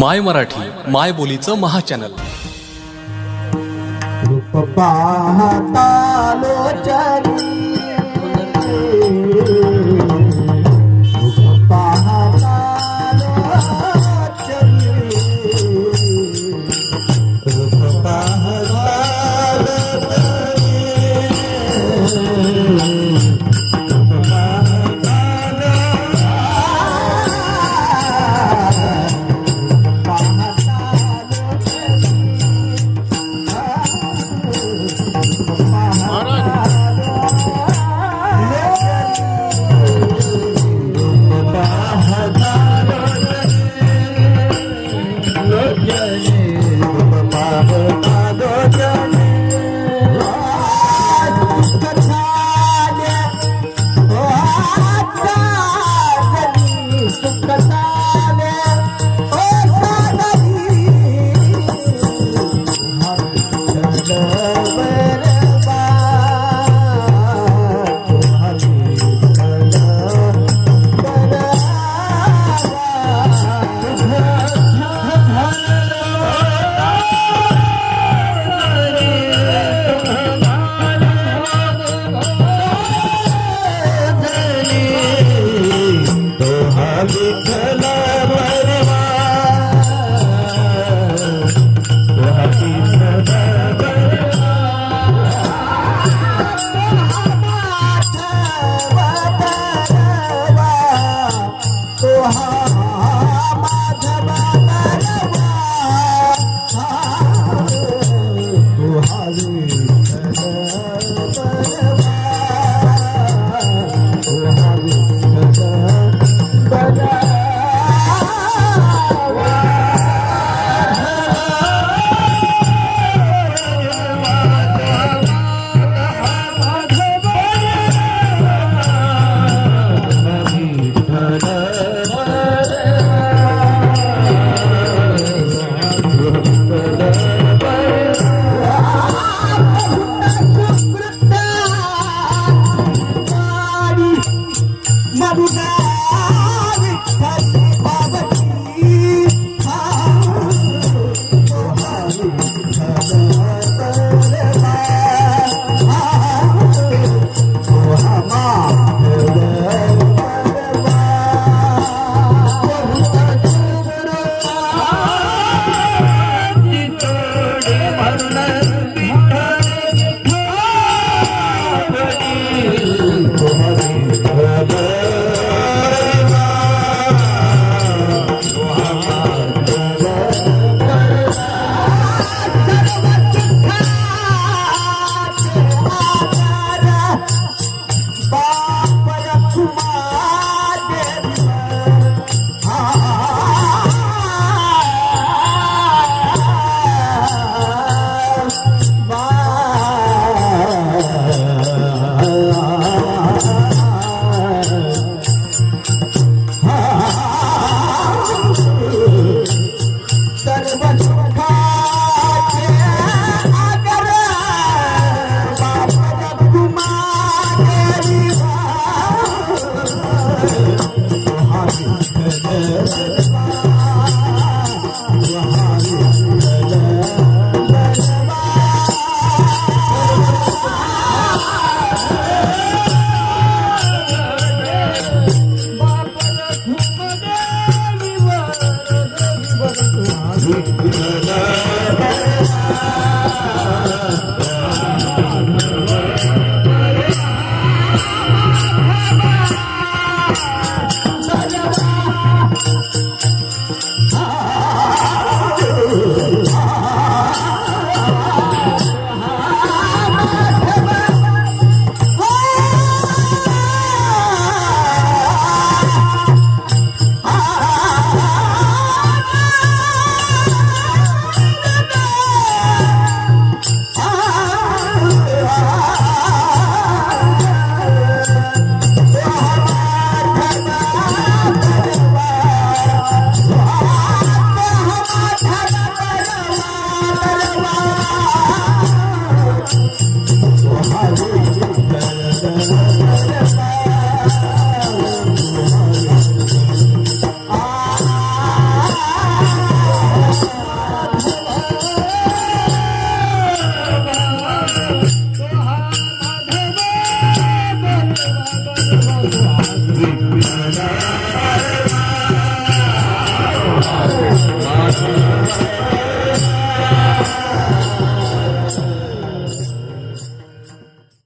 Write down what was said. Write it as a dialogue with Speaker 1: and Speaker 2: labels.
Speaker 1: माय मराठी माय बोलीचं महाचॅनल.
Speaker 2: रूप पाहता